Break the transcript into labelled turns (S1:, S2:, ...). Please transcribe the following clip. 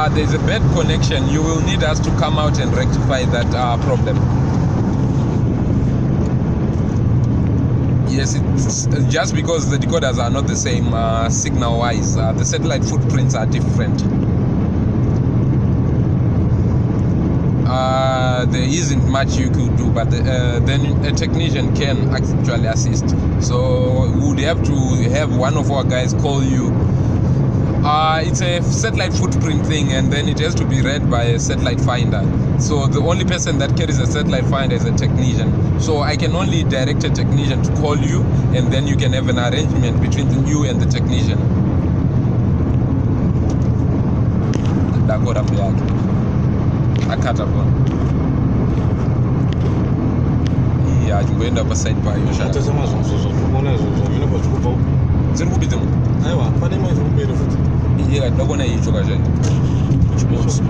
S1: uh, there's a bad connection you will need us to come out and rectify that uh, problem yes it's just because the decoders are not the same uh, signal wise uh, the satellite footprints are different uh, there isn't much you could do, but uh, then a technician can actually assist. So we would have to have one of our guys call you. Uh, it's a satellite footprint thing, and then it has to be read by a satellite finder. So the only person that carries a satellite finder is a technician. So I can only direct a technician to call you, and then you can have an arrangement between you and the technician. Dakota Muyaki. akata bona iya achimboenda paside payo
S2: atese mazvonzo zvatikuona izvozvo hamina kwazvikubva
S1: dziri kupidza
S2: aiwa pane imwe zviri kumberi Dogoneyi
S1: çok acayip. Üç boz.